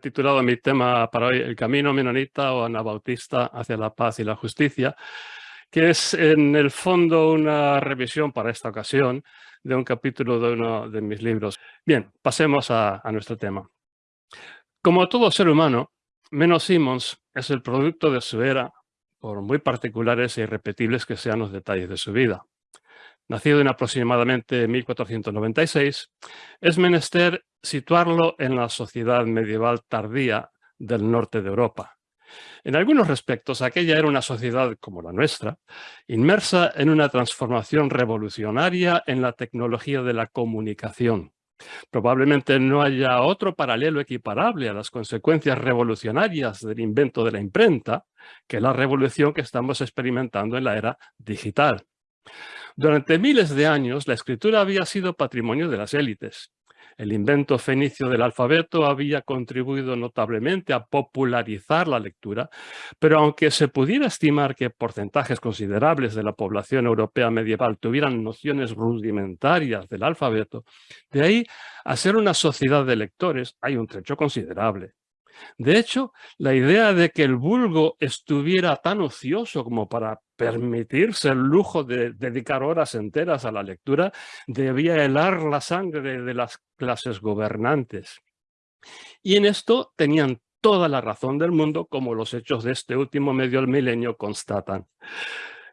titulado mi tema para hoy El camino menonita o anabautista hacia la paz y la justicia, que es en el fondo una revisión para esta ocasión de un capítulo de uno de mis libros. Bien, pasemos a, nuestro tema. Como todo ser humano, Menos Simmons es el producto de su era, por muy particulares e irrepetibles que sean los detalles de su vida. Nacido en aproximadamente 1496, es menester situarlo en la sociedad medieval tardía del norte de Europa. En algunos respectos, aquella era una sociedad como la nuestra, inmersa en una transformación revolucionaria en la tecnología de la comunicación. Probablemente no haya otro paralelo equiparable a las consecuencias revolucionarias del invento de la imprenta que la revolución que estamos experimentando en la era digital. Durante miles de años, la escritura había sido patrimonio de las élites. El invento fenicio del alfabeto había contribuido notablemente a popularizar la lectura, pero aunque se pudiera estimar que porcentajes considerables de la población europea medieval tuvieran nociones rudimentarias del alfabeto, de ahí a ser una sociedad de lectores hay un trecho considerable. De hecho, la idea de que el vulgo estuviera tan ocioso como para permitirse el lujo de dedicar horas enteras a la lectura debía helar la sangre de las clases gobernantes. Y en esto tenían toda la razón del mundo, como los hechos de este último medio milenio constatan.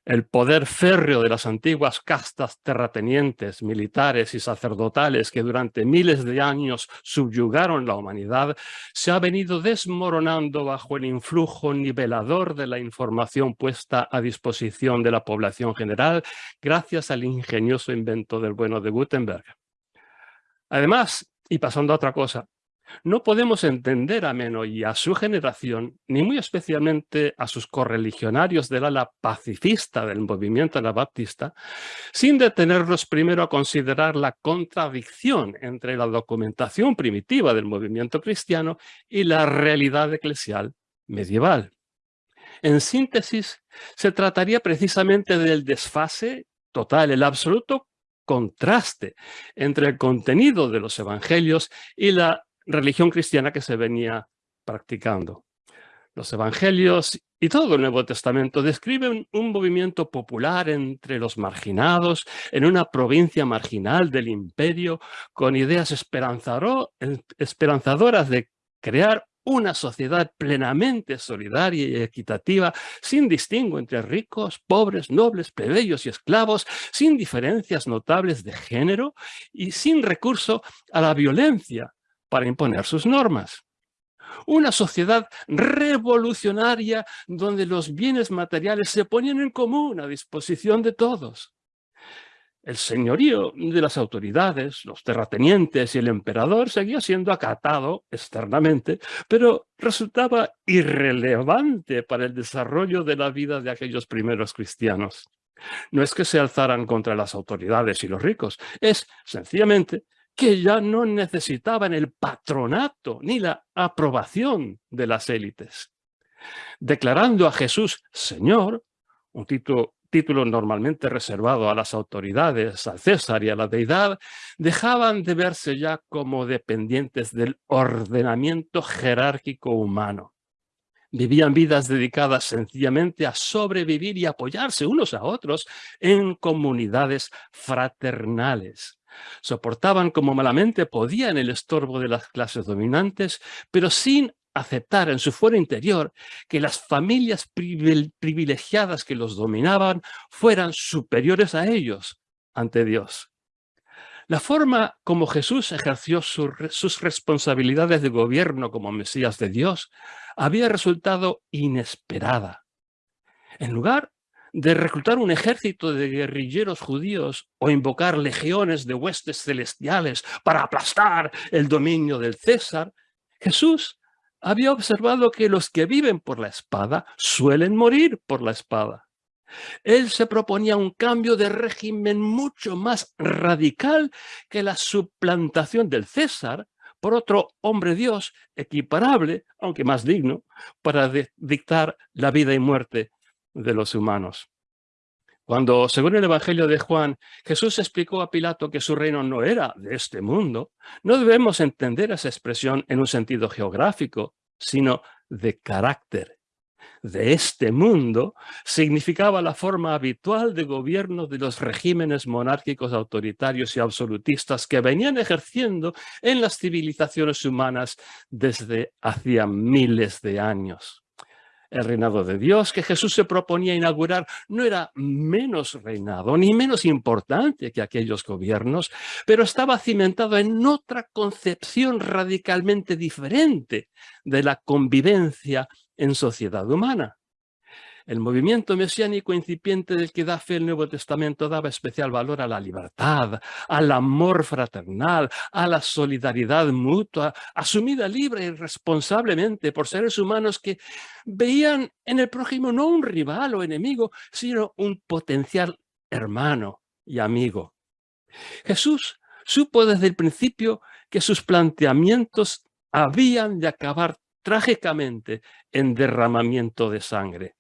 El poder férreo de las antiguas castas terratenientes, militares y sacerdotales que durante miles de años subyugaron la humanidad, se ha venido desmoronando bajo el influjo nivelador de la información puesta a disposición de la población general gracias al ingenioso invento del bueno de Gutenberg. Además, y pasando a otra cosa, no podemos entender a Meno y a su generación, ni muy especialmente a sus correligionarios del ala pacifista del movimiento anabaptista, sin detenernos primero a considerar la contradicción entre la documentación primitiva del movimiento cristiano y la realidad eclesial medieval. En síntesis, se trataría precisamente del desfase total, el absoluto contraste entre el contenido de los evangelios y la religión cristiana que se venía practicando. Los evangelios y todo el Nuevo Testamento describen un movimiento popular entre los marginados en una provincia marginal del imperio con ideas esperanzadoras de crear una sociedad plenamente solidaria y equitativa, sin distingo entre ricos, pobres, nobles, plebeyos y esclavos, sin diferencias notables de género y sin recurso a la violencia para imponer sus normas. Una sociedad revolucionaria donde los bienes materiales se ponían en común a disposición de todos. El señorío de las autoridades, los terratenientes y el emperador seguía siendo acatado externamente, pero resultaba irrelevante para el desarrollo de la vida de aquellos primeros cristianos. No es que se alzaran contra las autoridades y los ricos, es sencillamente que ya no necesitaban el patronato ni la aprobación de las élites. Declarando a Jesús Señor, un título, normalmente reservado a las autoridades, al César y a la deidad, dejaban de verse ya como dependientes del ordenamiento jerárquico humano. Vivían vidas dedicadas sencillamente a sobrevivir y apoyarse unos a otros en comunidades fraternales. Soportaban como malamente podían el estorbo de las clases dominantes, pero sin aceptar en su fuero interior que las familias privilegiadas que los dominaban fueran superiores a ellos ante Dios. La forma como Jesús ejerció sus responsabilidades de gobierno como Mesías de Dios había resultado inesperada. En lugar de reclutar un ejército de guerrilleros judíos o invocar legiones de huestes celestiales para aplastar el dominio del César, Jesús había observado que los que viven por la espada suelen morir por la espada. Él se proponía un cambio de régimen mucho más radical que la suplantación del César por otro hombre Dios equiparable, aunque más digno, para dictar la vida y muerte de los humanos. Cuando, según el Evangelio de Juan, Jesús explicó a Pilato que su reino no era de este mundo, no debemos entender esa expresión en un sentido geográfico, sino de carácter. De este mundo significaba la forma habitual de gobierno de los regímenes monárquicos autoritarios y absolutistas que venían ejerciendo en las civilizaciones humanas desde hacía miles de años. El reinado de Dios que Jesús se proponía inaugurar no era menos reinado ni menos importante que aquellos gobiernos, pero estaba cimentado en otra concepción radicalmente diferente de la convivencia en sociedad humana. El movimiento mesiánico incipiente del que da fe el Nuevo Testamento daba especial valor a la libertad, al amor fraternal, a la solidaridad mutua, asumida libre y responsablemente por seres humanos que veían en el prójimo no un rival o enemigo, sino un potencial hermano y amigo. Jesús supo desde el principio que sus planteamientos habían de acabar trágicamente en derramamiento de sangre.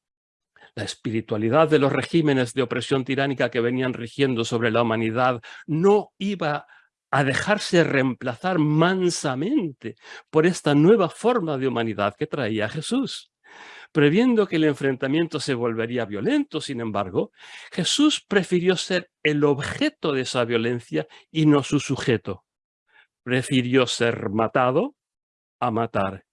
La espiritualidad de los regímenes de opresión tiránica que venían rigiendo sobre la humanidad no iba a dejarse reemplazar mansamente por esta nueva forma de humanidad que traía Jesús. Previendo que el enfrentamiento se volvería violento, sin embargo, Jesús prefirió ser el objeto de esa violencia y no su sujeto. Prefirió ser matado a matar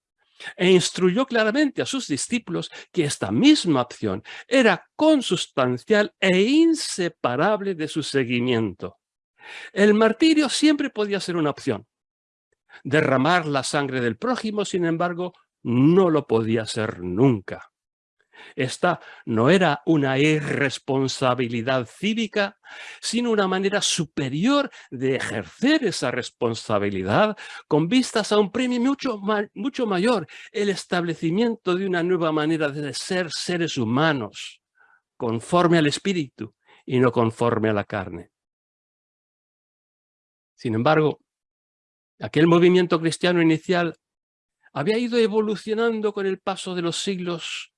e instruyó claramente a sus discípulos que esta misma opción era consustancial e inseparable de su seguimiento. El martirio siempre podía ser una opción. Derramar la sangre del prójimo, sin embargo, no lo podía ser nunca. Esta no era una irresponsabilidad cívica, sino una manera superior de ejercer esa responsabilidad con vistas a un premio mucho, mucho mayor, el establecimiento de una nueva manera de ser seres humanos, conforme al espíritu y no conforme a la carne. Sin embargo, aquel movimiento cristiano inicial había ido evolucionando con el paso de los siglos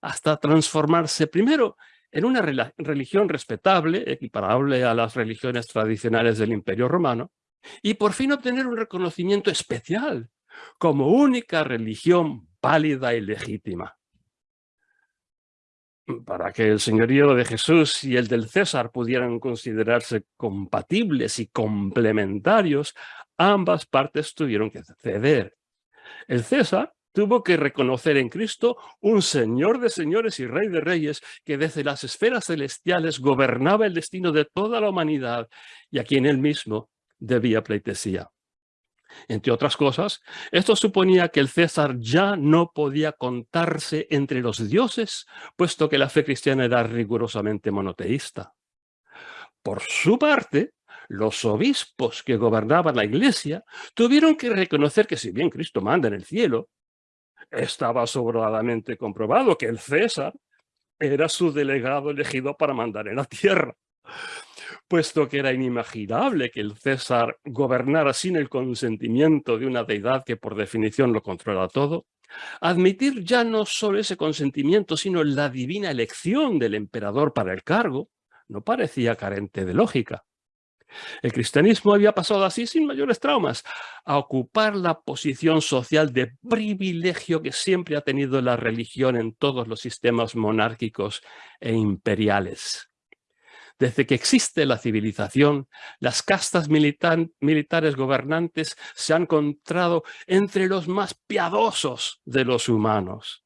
hasta transformarse primero en una religión respetable, equiparable a las religiones tradicionales del Imperio Romano, y por fin obtener un reconocimiento especial como única religión válida y legítima. Para que el señorío de Jesús y el del César pudieran considerarse compatibles y complementarios, ambas partes tuvieron que ceder. El César tuvo que reconocer en Cristo un Señor de señores y Rey de reyes que desde las esferas celestiales gobernaba el destino de toda la humanidad y a quien él mismo debía pleitesía. Entre otras cosas, esto suponía que el César ya no podía contarse entre los dioses, puesto que la fe cristiana era rigurosamente monoteísta. Por su parte, los obispos que gobernaban la iglesia tuvieron que reconocer que si bien Cristo manda en el cielo, estaba sobradamente comprobado que el César era su delegado elegido para mandar en la tierra, puesto que era inimaginable que el César gobernara sin el consentimiento de una deidad que por definición lo controla todo, admitir ya no solo ese consentimiento, sino la divina elección del emperador para el cargo, no parecía carente de lógica. El cristianismo había pasado así sin mayores traumas a ocupar la posición social de privilegio que siempre ha tenido la religión en todos los sistemas monárquicos e imperiales. Desde que existe la civilización, las castas militares gobernantes se han encontrado entre los más piadosos de los humanos.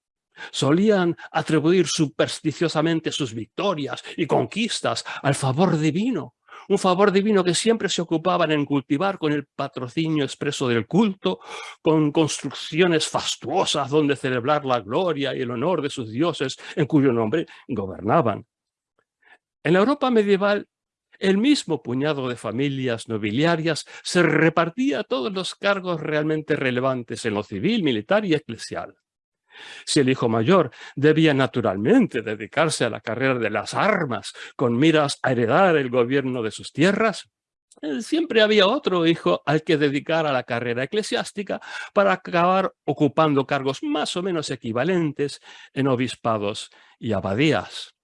Solían atribuir supersticiosamente sus victorias y conquistas al favor divino, un favor divino que siempre se ocupaban en cultivar con el patrocinio expreso del culto, con construcciones fastuosas donde celebrar la gloria y el honor de sus dioses en cuyo nombre gobernaban. En la Europa medieval, el mismo puñado de familias nobiliarias se repartía todos los cargos realmente relevantes en lo civil, militar y eclesial. Si el hijo mayor debía naturalmente dedicarse a la carrera de las armas con miras a heredar el gobierno de sus tierras, eh, siempre había otro hijo al que dedicar a la carrera eclesiástica para acabar ocupando cargos más o menos equivalentes en obispados y abadías.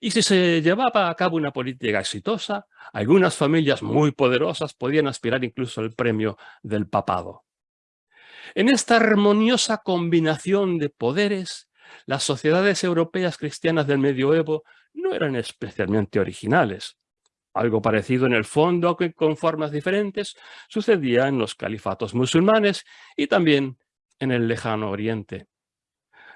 Y si se llevaba a cabo una política exitosa, algunas familias muy poderosas podían aspirar incluso al premio del papado. En esta armoniosa combinación de poderes, las sociedades europeas cristianas del medioevo no eran especialmente originales. Algo parecido en el fondo, aunque con formas diferentes, sucedía en los califatos musulmanes y también en el lejano oriente.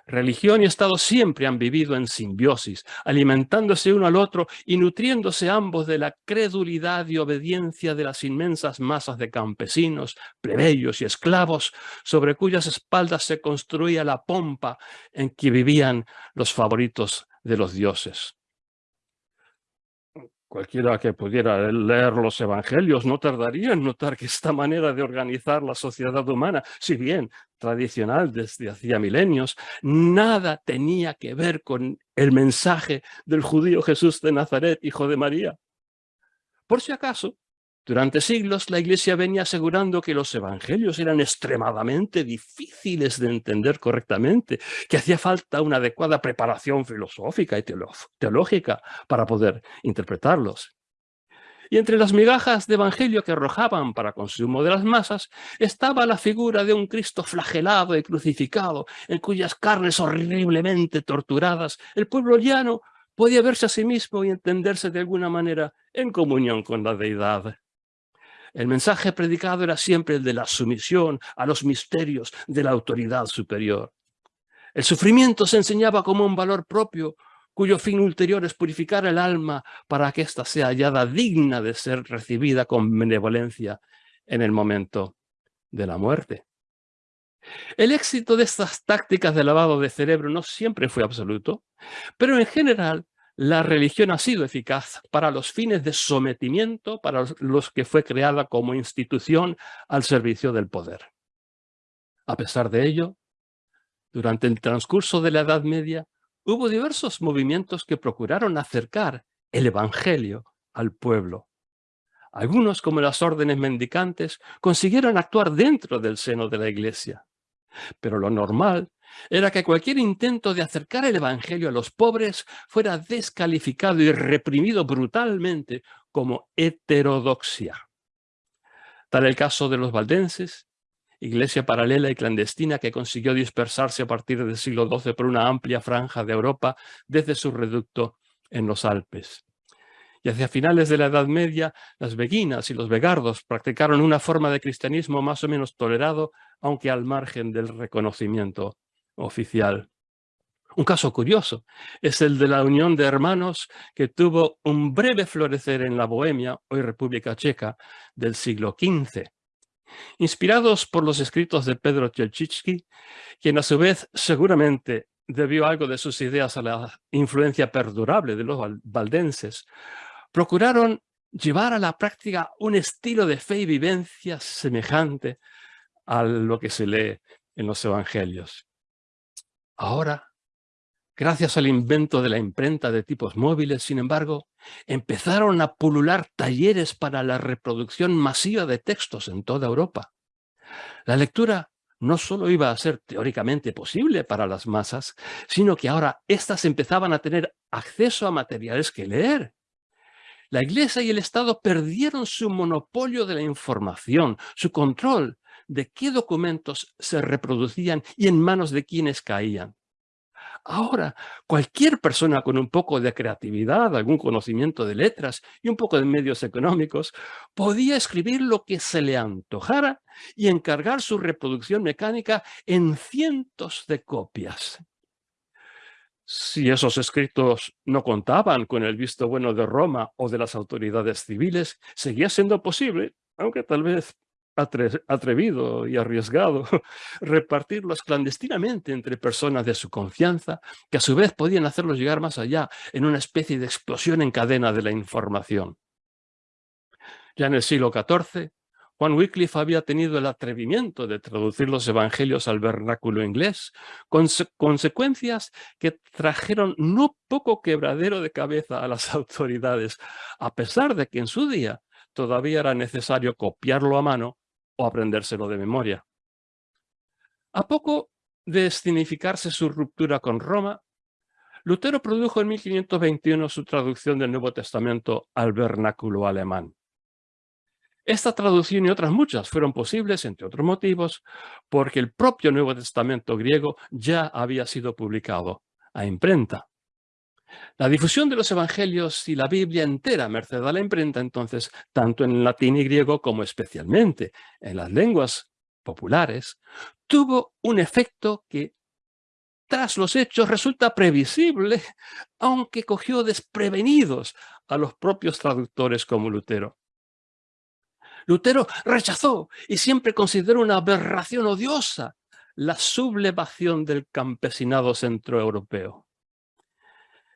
Religión y Estado siempre han vivido en simbiosis, alimentándose uno al otro y nutriéndose ambos de la credulidad y obediencia de las inmensas masas de campesinos, plebeyos y esclavos sobre cuyas espaldas se construía la pompa en que vivían los favoritos de los dioses. Cualquiera que pudiera leer los evangelios no tardaría en notar que esta manera de organizar la sociedad humana, si bien tradicional desde hacía milenios, nada tenía que ver con el mensaje del judío Jesús de Nazaret, hijo de María. Por si acaso, durante siglos la Iglesia venía asegurando que los evangelios eran extremadamente difíciles de entender correctamente, que hacía falta una adecuada preparación filosófica y teológica para poder interpretarlos. Y entre las migajas de evangelio que arrojaban para consumo de las masas estaba la figura de un Cristo flagelado y crucificado, en cuyas carnes horriblemente torturadas el pueblo llano podía verse a sí mismo y entenderse de alguna manera en comunión con la deidad. El mensaje predicado era siempre el de la sumisión a los misterios de la autoridad superior. El sufrimiento se enseñaba como un valor propio, cuyo fin ulterior es purificar el alma para que ésta sea hallada digna de ser recibida con benevolencia en el momento de la muerte. El éxito de estas tácticas de lavado de cerebro no siempre fue absoluto, pero en general la religión ha sido eficaz para los fines de sometimiento, para los que fue creada como institución al servicio del poder. A pesar de ello, durante el transcurso de la Edad Media, hubo diversos movimientos que procuraron acercar el Evangelio al pueblo. Algunos, como las órdenes mendicantes, consiguieron actuar dentro del seno de la Iglesia. Pero lo normal era que cualquier intento de acercar el Evangelio a los pobres fuera descalificado y reprimido brutalmente como heterodoxia. Tal el caso de los valdenses, iglesia paralela y clandestina que consiguió dispersarse a partir del siglo XII por una amplia franja de Europa desde su reducto en los Alpes. Y hacia finales de la Edad Media, las beguinas y los vegardos practicaron una forma de cristianismo más o menos tolerado, aunque al margen del reconocimiento oficial. Un caso curioso es el de la unión de hermanos que tuvo un breve florecer en la Bohemia, hoy República Checa, del siglo XV. Inspirados por los escritos de Pedro Chelchitsky, quien a su vez seguramente debió algo de sus ideas a la influencia perdurable de los valdenses, procuraron llevar a la práctica un estilo de fe y vivencia semejante a lo que se lee en los evangelios. Ahora, gracias al invento de la imprenta de tipos móviles, sin embargo, empezaron a pulular talleres para la reproducción masiva de textos en toda Europa. La lectura no solo iba a ser teóricamente posible para las masas, sino que ahora éstas empezaban a tener acceso a materiales que leer. La Iglesia y el Estado perdieron su monopolio de la información, su control de qué documentos se reproducían y en manos de quiénes caían. Ahora, cualquier persona con un poco de creatividad, algún conocimiento de letras y un poco de medios económicos, podía escribir lo que se le antojara y encargar su reproducción mecánica en cientos de copias. Si esos escritos no contaban con el visto bueno de Roma o de las autoridades civiles, seguía siendo posible, aunque tal vez atrevido y arriesgado, repartirlos clandestinamente entre personas de su confianza, que a su vez podían hacerlos llegar más allá en una especie de explosión en cadena de la información. Ya en el siglo XIV, Juan Wycliffe había tenido el atrevimiento de traducir los evangelios al vernáculo inglés, con consecuencias que trajeron no poco quebradero de cabeza a las autoridades, a pesar de que en su día todavía era necesario copiarlo a mano o aprendérselo de memoria. A poco de significarse su ruptura con Roma, Lutero produjo en 1521 su traducción del Nuevo Testamento al vernáculo alemán. Esta traducción y otras muchas fueron posibles, entre otros motivos, porque el propio Nuevo Testamento griego ya había sido publicado a imprenta. La difusión de los evangelios y la Biblia entera, merced a la imprenta, entonces, tanto en latín y griego como especialmente en las lenguas populares, tuvo un efecto que tras los hechos resulta previsible, aunque cogió desprevenidos a los propios traductores como Lutero. Lutero rechazó y siempre consideró una aberración odiosa la sublevación del campesinado centroeuropeo.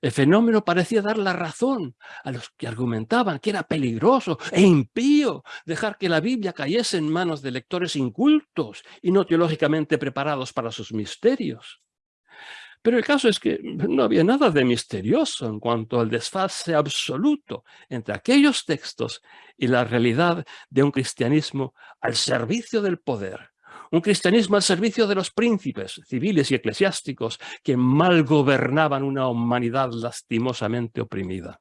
El fenómeno parecía dar la razón a los que argumentaban que era peligroso e impío dejar que la Biblia cayese en manos de lectores incultos y no teológicamente preparados para sus misterios. Pero el caso es que no había nada de misterioso en cuanto al desfase absoluto entre aquellos textos y la realidad de un cristianismo al servicio del poder, un cristianismo al servicio de los príncipes civiles y eclesiásticos que mal gobernaban una humanidad lastimosamente oprimida.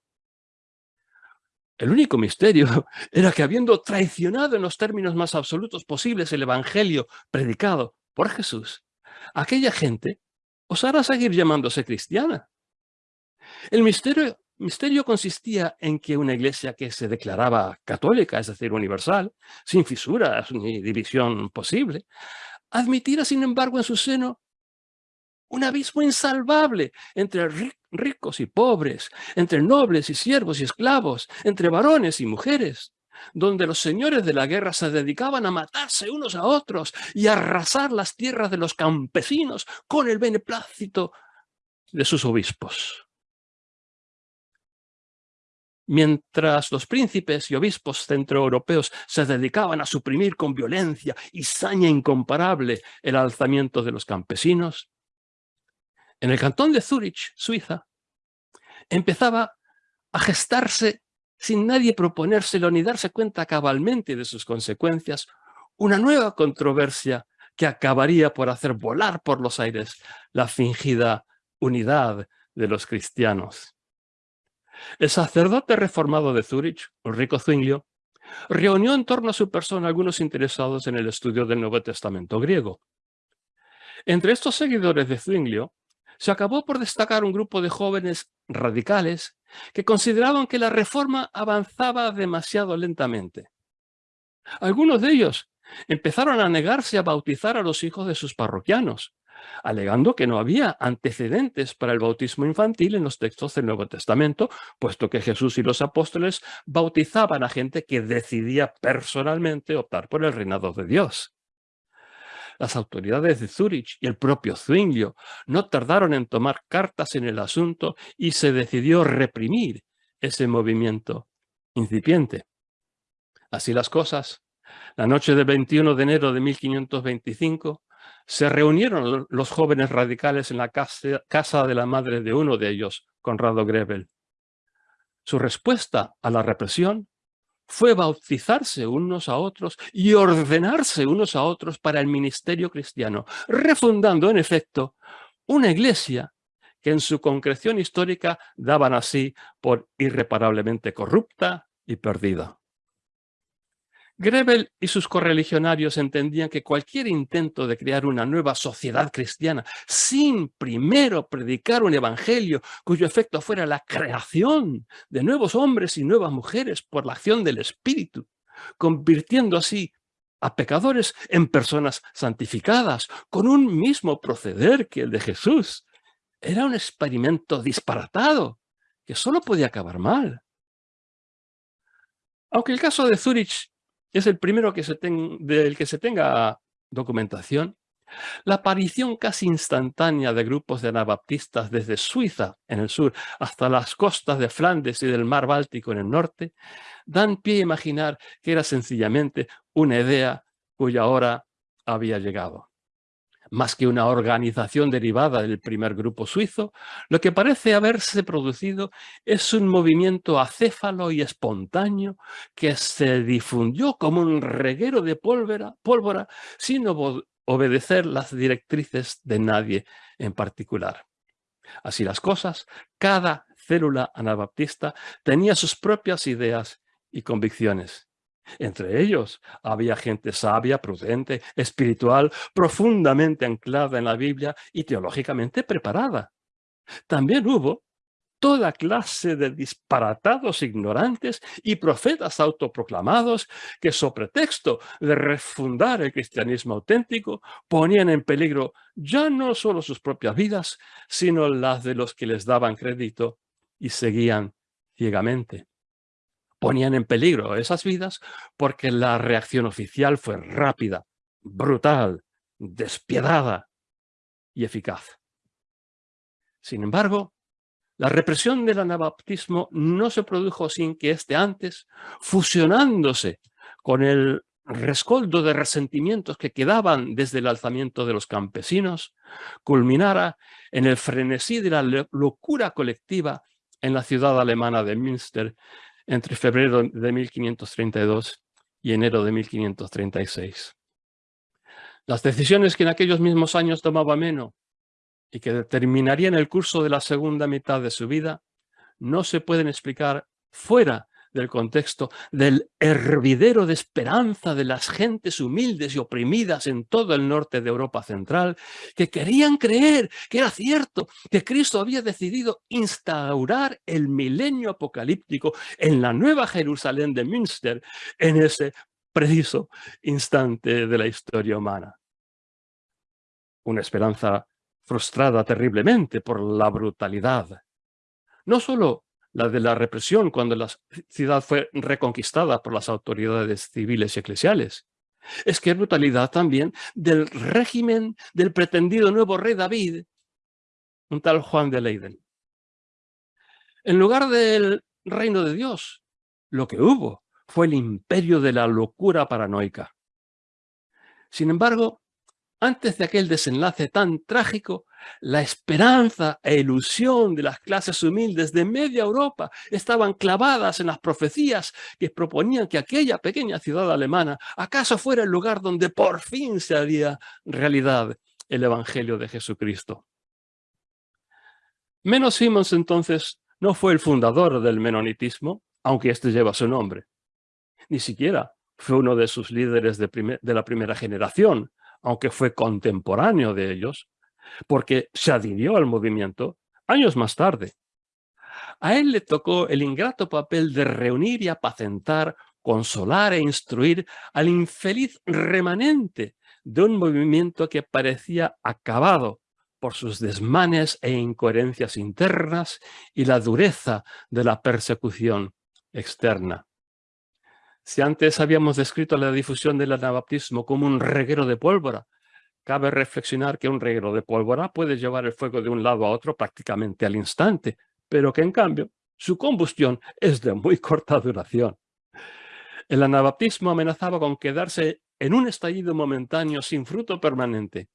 El único misterio era que habiendo traicionado en los términos más absolutos posibles el evangelio predicado por Jesús, aquella gente osara seguir llamándose cristiana. El misterio, misterio consistía en que una iglesia que se declaraba católica, es decir, universal, sin fisuras ni división posible, admitiera, sin embargo, en su seno un abismo insalvable entre ricos y pobres, entre nobles y siervos y esclavos, entre varones y mujeres, donde los señores de la guerra se dedicaban a matarse unos a otros y a arrasar las tierras de los campesinos con el beneplácito de sus obispos. Mientras los príncipes y obispos centroeuropeos se dedicaban a suprimir con violencia y saña incomparable el alzamiento de los campesinos, en el cantón de Zúrich, Suiza, empezaba a gestarse sin nadie proponérselo ni darse cuenta cabalmente de sus consecuencias, una nueva controversia que acabaría por hacer volar por los aires la fingida unidad de los cristianos. El sacerdote reformado de Zúrich, Ulrico Zwinglio, reunió en torno a su persona algunos interesados en el estudio del Nuevo Testamento griego. Entre estos seguidores de Zwinglio se acabó por destacar un grupo de jóvenes radicales que consideraban que la reforma avanzaba demasiado lentamente. Algunos de ellos empezaron a negarse a bautizar a los hijos de sus parroquianos, alegando que no había antecedentes para el bautismo infantil en los textos del Nuevo Testamento, puesto que Jesús y los apóstoles bautizaban a gente que decidía personalmente optar por el reinado de Dios. Las autoridades de Zúrich y el propio Zwinglio no tardaron en tomar cartas en el asunto y se decidió reprimir ese movimiento incipiente. Así las cosas, la noche del 21 de enero de 1525 se reunieron los jóvenes radicales en la casa de la madre de uno de ellos, Conrado Grebel. Su respuesta a la represión fue bautizarse unos a otros y ordenarse unos a otros para el ministerio cristiano, refundando en efecto una iglesia que en su concreción histórica daban así por irreparablemente corrupta y perdida. Grebel y sus correligionarios entendían que cualquier intento de crear una nueva sociedad cristiana sin primero predicar un evangelio cuyo efecto fuera la creación de nuevos hombres y nuevas mujeres por la acción del Espíritu, convirtiendo así a pecadores en personas santificadas con un mismo proceder que el de Jesús, era un experimento disparatado que solo podía acabar mal. Aunque el caso de Zurich es el primero que se del que se tenga documentación, la aparición casi instantánea de grupos de anabaptistas desde Suiza en el sur hasta las costas de Flandes y del mar Báltico en el norte, dan pie a imaginar que era sencillamente una idea cuya hora había llegado más que una organización derivada del primer grupo suizo, lo que parece haberse producido es un movimiento acéfalo y espontáneo que se difundió como un reguero de pólvora, pólvora sin obedecer las directrices de nadie en particular. Así las cosas, cada célula anabaptista tenía sus propias ideas y convicciones. Entre ellos había gente sabia, prudente, espiritual, profundamente anclada en la Biblia y teológicamente preparada. También hubo toda clase de disparatados ignorantes y profetas autoproclamados que, sobre pretexto de refundar el cristianismo auténtico, ponían en peligro ya no solo sus propias vidas, sino las de los que les daban crédito y seguían ciegamente. Ponían en peligro esas vidas porque la reacción oficial fue rápida, brutal, despiadada y eficaz. Sin embargo, la represión del anabaptismo no se produjo sin que éste antes, fusionándose con el rescoldo de resentimientos que quedaban desde el alzamiento de los campesinos, culminara en el frenesí de la locura colectiva en la ciudad alemana de Münster entre febrero de 1532 y enero de 1536. Las decisiones que en aquellos mismos años tomaba Meno y que determinarían el curso de la segunda mitad de su vida, no se pueden explicar fuera del contexto del hervidero de esperanza de las gentes humildes y oprimidas en todo el norte de Europa central, que querían creer que era cierto, que Cristo había decidido instaurar el milenio apocalíptico en la nueva Jerusalén de Münster en ese preciso instante de la historia humana. Una esperanza frustrada terriblemente por la brutalidad. No solo la de la represión cuando la ciudad fue reconquistada por las autoridades civiles y eclesiales. Es que brutalidad también del régimen del pretendido nuevo rey David, un tal Juan de Leiden. En lugar del reino de Dios, lo que hubo fue el imperio de la locura paranoica. Sin embargo, antes de aquel desenlace tan trágico, la esperanza e ilusión de las clases humildes de media Europa estaban clavadas en las profecías que proponían que aquella pequeña ciudad alemana acaso fuera el lugar donde por fin se haría realidad el Evangelio de Jesucristo. Menos Simons entonces no fue el fundador del menonitismo, aunque este lleva su nombre. Ni siquiera fue uno de sus líderes de, de la primera generación, aunque fue contemporáneo de ellos, porque se adhirió al movimiento años más tarde. A él le tocó el ingrato papel de reunir y apacentar, consolar e instruir al infeliz remanente de un movimiento que parecía acabado por sus desmanes e incoherencias internas y la dureza de la persecución externa. Si antes habíamos descrito la difusión del anabaptismo como un reguero de pólvora, cabe reflexionar que un reguero de pólvora puede llevar el fuego de un lado a otro prácticamente al instante, pero que en cambio su combustión es de muy corta duración. El anabaptismo amenazaba con quedarse en un estallido momentáneo sin fruto permanente,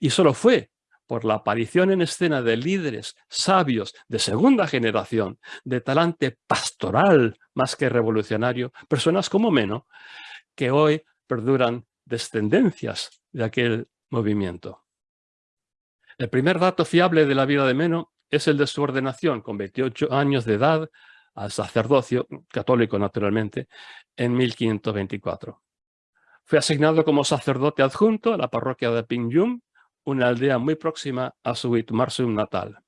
y solo fue por la aparición en escena de líderes sabios de segunda generación, de talante pastoral más que revolucionario, personas como Meno, que hoy perduran descendencias de aquel movimiento. El primer dato fiable de la vida de Meno es el de su ordenación, con 28 años de edad, al sacerdocio, católico naturalmente, en 1524. Fue asignado como sacerdote adjunto a la parroquia de Pingyum, una aldea muy próxima a su Witmarsum natal.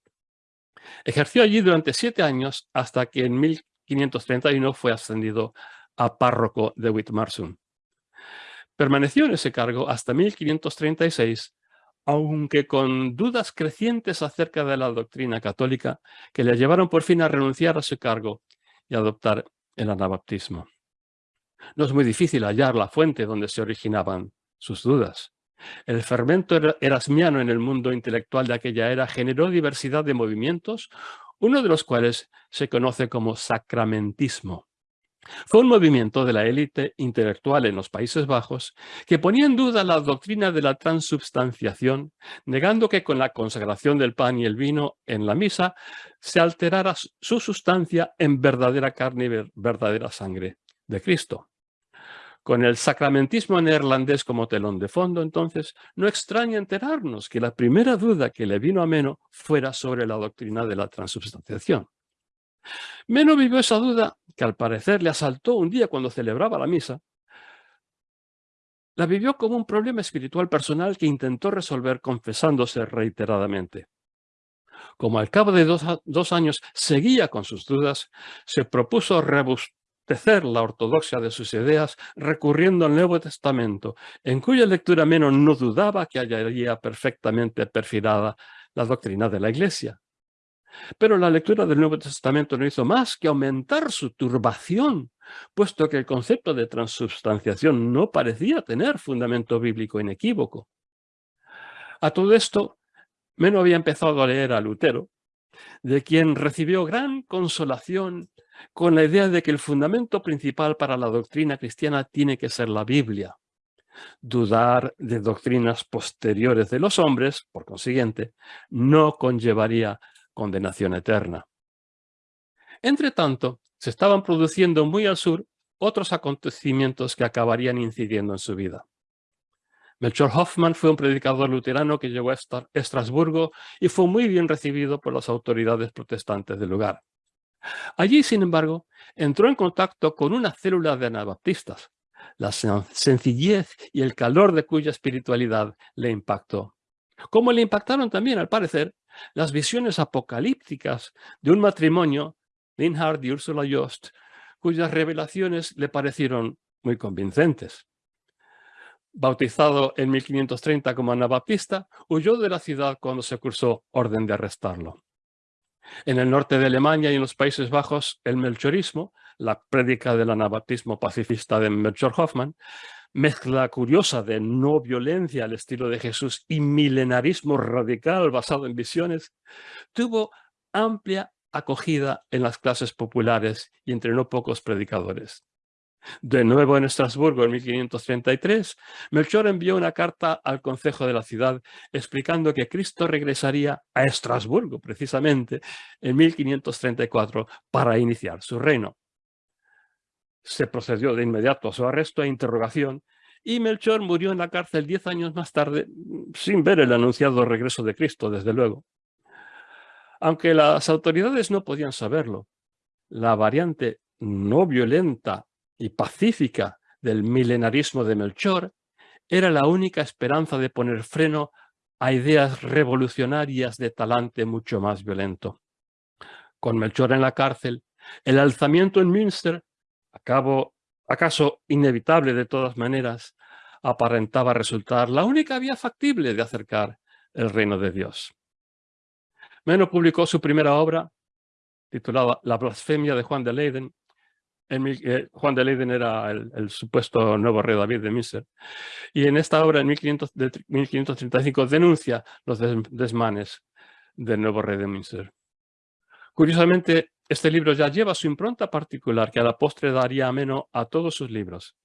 Ejerció allí durante siete años hasta que en 1531 fue ascendido a párroco de Witmarsum. Permaneció en ese cargo hasta 1536, aunque con dudas crecientes acerca de la doctrina católica que le llevaron por fin a renunciar a su cargo y adoptar el anabaptismo. No es muy difícil hallar la fuente donde se originaban sus dudas. El fermento erasmiano en el mundo intelectual de aquella era generó diversidad de movimientos, uno de los cuales se conoce como sacramentismo. Fue un movimiento de la élite intelectual en los Países Bajos que ponía en duda la doctrina de la transubstanciación, negando que con la consagración del pan y el vino en la misa se alterara su sustancia en verdadera carne y verdadera sangre de Cristo. Con el sacramentismo neerlandés como telón de fondo, entonces, no extraña enterarnos que la primera duda que le vino a Meno fuera sobre la doctrina de la transubstanciación. Meno vivió esa duda, que al parecer le asaltó un día cuando celebraba la misa, la vivió como un problema espiritual personal que intentó resolver confesándose reiteradamente. Como al cabo de dos, años seguía con sus dudas, se propuso rebustecer la ortodoxia de sus ideas recurriendo al Nuevo Testamento, en cuya lectura menos no dudaba que hallaría perfectamente perfilada la doctrina de la Iglesia. Pero la lectura del Nuevo Testamento no hizo más que aumentar su turbación, puesto que el concepto de transubstanciación no parecía tener fundamento bíblico inequívoco. A todo esto, Meno había empezado a leer a Lutero, de quien recibió gran consolación con la idea de que el fundamento principal para la doctrina cristiana tiene que ser la Biblia. Dudar de doctrinas posteriores de los hombres, por consiguiente, no conllevaría condenación eterna. Entre tanto, se estaban produciendo muy al sur otros acontecimientos que acabarían incidiendo en su vida. Melchor Hoffman fue un predicador luterano que llegó a Estrasburgo y fue muy bien recibido por las autoridades protestantes del lugar. Allí, sin embargo, entró en contacto con una célula de anabaptistas, la sencillez y el calor de cuya espiritualidad le impactó. Como le impactaron también, al parecer, las visiones apocalípticas de un matrimonio, Linhard y Ursula Jost, cuyas revelaciones le parecieron muy convincentes bautizado en 1530 como anabaptista, huyó de la ciudad cuando se cursó orden de arrestarlo. En el norte de Alemania y en los Países Bajos, el melchorismo, la prédica del anabaptismo pacifista de Melchor Hoffman, mezcla curiosa de no violencia al estilo de Jesús y milenarismo radical basado en visiones, tuvo amplia acogida en las clases populares y entre no pocos predicadores. De nuevo en Estrasburgo en 1533, Melchor envió una carta al concejo de la ciudad explicando que Cristo regresaría a Estrasburgo precisamente en 1534 para iniciar su reino. Se procedió de inmediato a su arresto e interrogación y Melchor murió en la cárcel diez años más tarde sin ver el anunciado regreso de Cristo, desde luego. Aunque las autoridades no podían saberlo, la variante no violenta y pacífica del milenarismo de Melchor, era la única esperanza de poner freno a ideas revolucionarias de talante mucho más violento. Con Melchor en la cárcel, el alzamiento en Münster, acaso inevitable de todas maneras, aparentaba resultar la única vía factible de acercar el reino de Dios. Meno publicó su primera obra, titulada La blasfemia de Juan de Leyden, eh, Juan de Leyden era el, supuesto nuevo rey David de Miser. Y en esta obra, en 1535, denuncia los desmanes del nuevo rey de Miser. Curiosamente, este libro ya lleva su impronta particular que a la postre daría ameno a todos sus libros.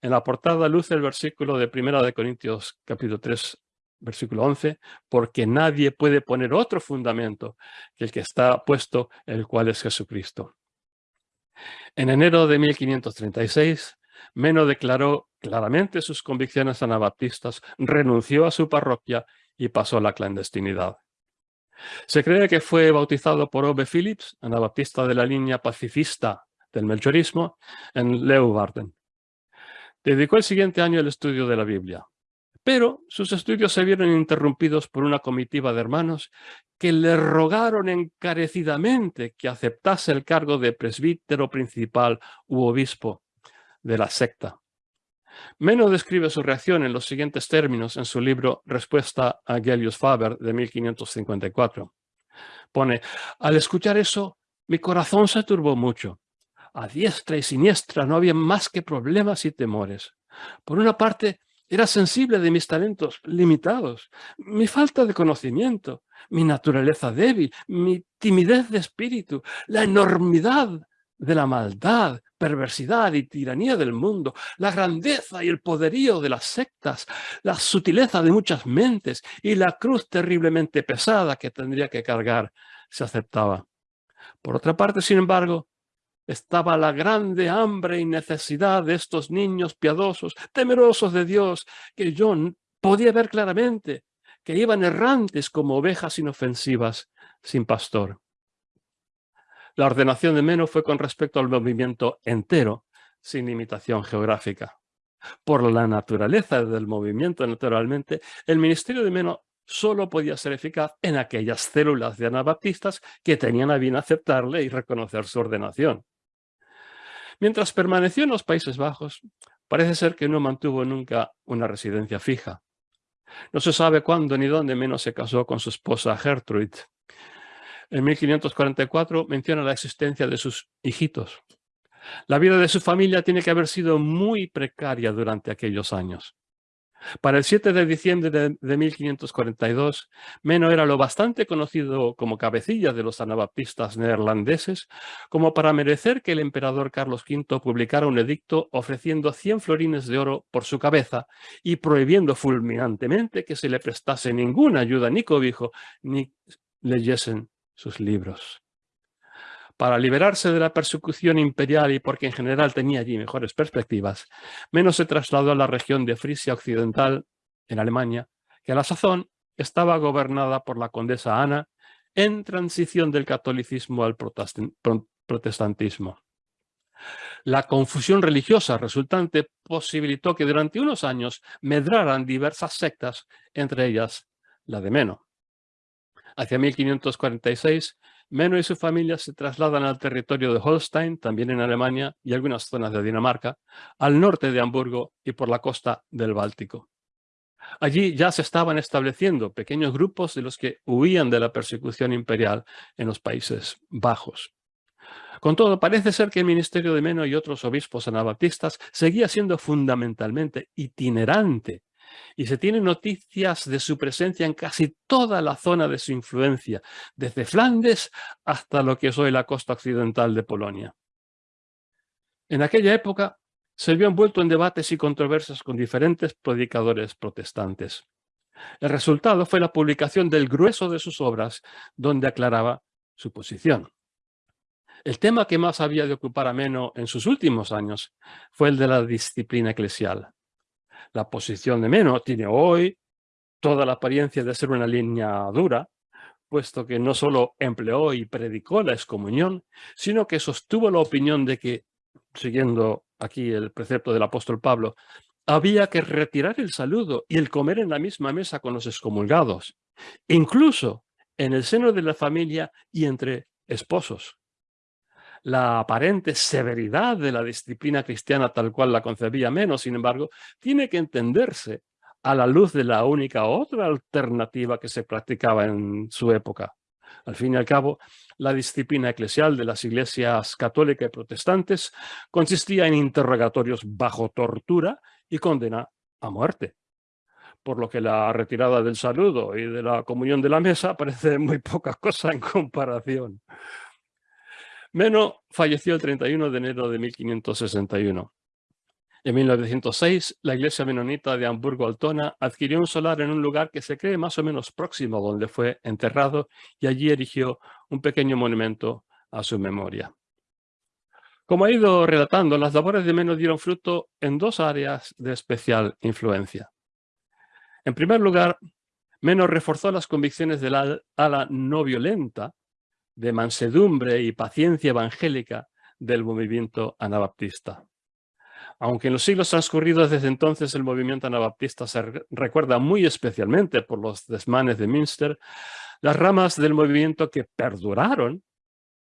En la portada luce el versículo de Primera de Corintios capítulo 3, versículo 11, porque nadie puede poner otro fundamento que el que está puesto, el cual es Jesucristo. En enero de 1536, Meno declaró claramente sus convicciones anabaptistas, renunció a su parroquia y pasó a la clandestinidad. Se cree que fue bautizado por Ove Phillips, anabaptista de la línea pacifista del melchorismo, en Leeuwarden. Dedicó el siguiente año al estudio de la Biblia. Pero sus estudios se vieron interrumpidos por una comitiva de hermanos que le rogaron encarecidamente que aceptase el cargo de presbítero principal u obispo de la secta. Meno describe su reacción en los siguientes términos en su libro Respuesta a Gellius Faber de 1554. Pone, al escuchar eso, mi corazón se turbó mucho. A diestra y siniestra no había más que problemas y temores. Por una parte, era sensible de mis talentos limitados, mi falta de conocimiento, mi naturaleza débil, mi timidez de espíritu, la enormidad de la maldad, perversidad y tiranía del mundo, la grandeza y el poderío de las sectas, la sutileza de muchas mentes y la cruz terriblemente pesada que tendría que cargar se aceptaba. Por otra parte, sin embargo, estaba la grande hambre y necesidad de estos niños piadosos, temerosos de Dios, que John podía ver claramente, que iban errantes como ovejas inofensivas sin pastor. La ordenación de Meno fue con respecto al movimiento entero, sin limitación geográfica. Por la naturaleza del movimiento, naturalmente, el ministerio de Meno solo podía ser eficaz en aquellas células de anabaptistas que tenían a bien aceptarle y reconocer su ordenación. Mientras permaneció en los Países Bajos, parece ser que no mantuvo nunca una residencia fija. No se sabe cuándo ni dónde menos se casó con su esposa Gertrude. En 1544 menciona la existencia de sus hijitos. La vida de su familia tiene que haber sido muy precaria durante aquellos años. Para el 7 de diciembre de, 1542, Meno era lo bastante conocido como cabecilla de los anabaptistas neerlandeses como para merecer que el emperador Carlos V publicara un edicto ofreciendo 100 florines de oro por su cabeza y prohibiendo fulminantemente que se le prestase ninguna ayuda ni cobijo ni leyesen sus libros para liberarse de la persecución imperial y porque en general tenía allí mejores perspectivas, menos se trasladó a la región de Frisia Occidental, en Alemania, que a la sazón estaba gobernada por la condesa Ana en transición del catolicismo al protestantismo. La confusión religiosa resultante posibilitó que durante unos años medraran diversas sectas, entre ellas la de Meno. Hacia 1546, Meno y su familia se trasladan al territorio de Holstein, también en Alemania, y algunas zonas de Dinamarca, al norte de Hamburgo y por la costa del Báltico. Allí ya se estaban estableciendo pequeños grupos de los que huían de la persecución imperial en los Países Bajos. Con todo, parece ser que el ministerio de Meno y otros obispos anabaptistas seguía siendo fundamentalmente itinerante y se tienen noticias de su presencia en casi toda la zona de su influencia, desde Flandes hasta lo que es hoy la costa occidental de Polonia. En aquella época se vio envuelto en debates y controversias con diferentes predicadores protestantes. El resultado fue la publicación del grueso de sus obras, donde aclaraba su posición. El tema que más había de ocupar a Meno en sus últimos años fue el de la disciplina eclesial. La posición de Meno tiene hoy toda la apariencia de ser una línea dura, puesto que no solo empleó y predicó la excomunión, sino que sostuvo la opinión de que, siguiendo aquí el precepto del apóstol Pablo, había que retirar el saludo y el comer en la misma mesa con los excomulgados, incluso en el seno de la familia y entre esposos la aparente severidad de la disciplina cristiana tal cual la concebía menos, sin embargo, tiene que entenderse a la luz de la única otra alternativa que se practicaba en su época. Al fin y al cabo, la disciplina eclesial de las iglesias católicas y protestantes consistía en interrogatorios bajo tortura y condena a muerte. Por lo que la retirada del saludo y de la comunión de la mesa parece muy poca cosa en comparación. Meno falleció el 31 de enero de 1561. En 1906, la iglesia menonita de Hamburgo-Altona adquirió un solar en un lugar que se cree más o menos próximo a donde fue enterrado y allí erigió un pequeño monumento a su memoria. Como ha ido relatando, las labores de Meno dieron fruto en dos áreas de especial influencia. En primer lugar, Meno reforzó las convicciones de la ala no violenta de mansedumbre y paciencia evangélica del movimiento anabaptista. Aunque en los siglos transcurridos desde entonces el movimiento anabaptista se recuerda muy especialmente por los desmanes de Münster, las ramas del movimiento que perduraron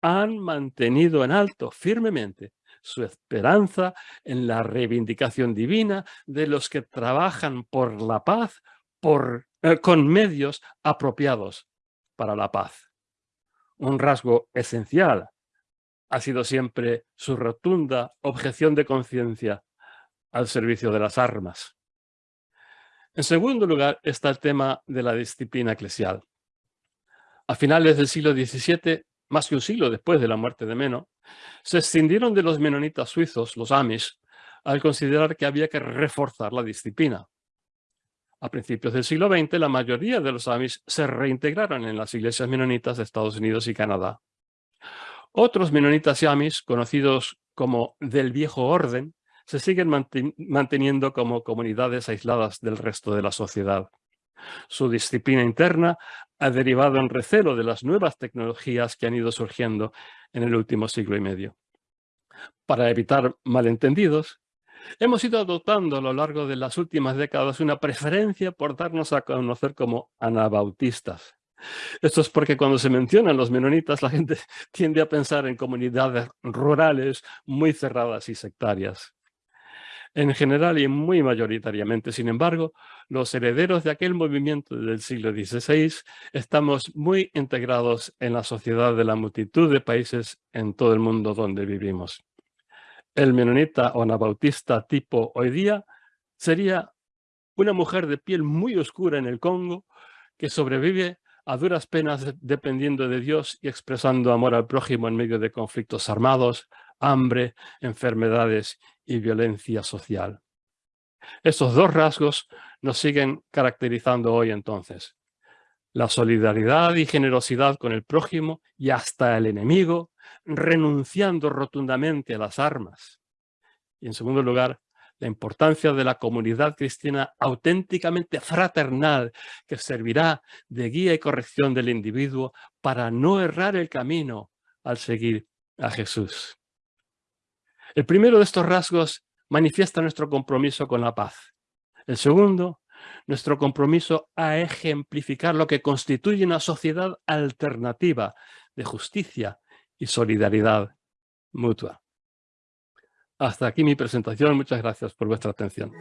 han mantenido en alto firmemente su esperanza en la reivindicación divina de los que trabajan por la paz por, eh, con medios apropiados para la paz un rasgo esencial ha sido siempre su rotunda objeción de conciencia al servicio de las armas. En segundo lugar está el tema de la disciplina eclesial. A finales del siglo XVII, más que un siglo después de la muerte de Meno, se escindieron de los menonitas suizos, los Amish, al considerar que había que reforzar la disciplina. A principios del siglo XX, la mayoría de los Amish se reintegraron en las iglesias menonitas de Estados Unidos y Canadá. Otros menonitas yamis, conocidos como del viejo orden, se siguen manteniendo como comunidades aisladas del resto de la sociedad. Su disciplina interna ha derivado en recelo de las nuevas tecnologías que han ido surgiendo en el último siglo y medio. Para evitar malentendidos, hemos ido adoptando a lo largo de las últimas décadas una preferencia por darnos a conocer como anabautistas. Esto es porque cuando se mencionan los menonitas, la gente tiende a pensar en comunidades rurales muy cerradas y sectarias. En general y muy mayoritariamente, sin embargo, los herederos de aquel movimiento del siglo XVI estamos muy integrados en la sociedad de la multitud de países en todo el mundo donde vivimos. El menonita o anabautista tipo hoy día sería una mujer de piel muy oscura en el Congo que sobrevive a duras penas dependiendo de Dios y expresando amor al prójimo en medio de conflictos armados, hambre, enfermedades y violencia social. Estos dos rasgos nos siguen caracterizando hoy entonces. La solidaridad y generosidad con el prójimo y hasta el enemigo, renunciando rotundamente a las armas. Y en segundo lugar, la importancia de la comunidad cristiana auténticamente fraternal que servirá de guía y corrección del individuo para no errar el camino al seguir a Jesús. El primero de estos rasgos manifiesta nuestro compromiso con la paz. El segundo, nuestro compromiso a ejemplificar lo que constituye una sociedad alternativa de justicia y solidaridad mutua. Hasta aquí mi presentación. Muchas gracias por vuestra atención.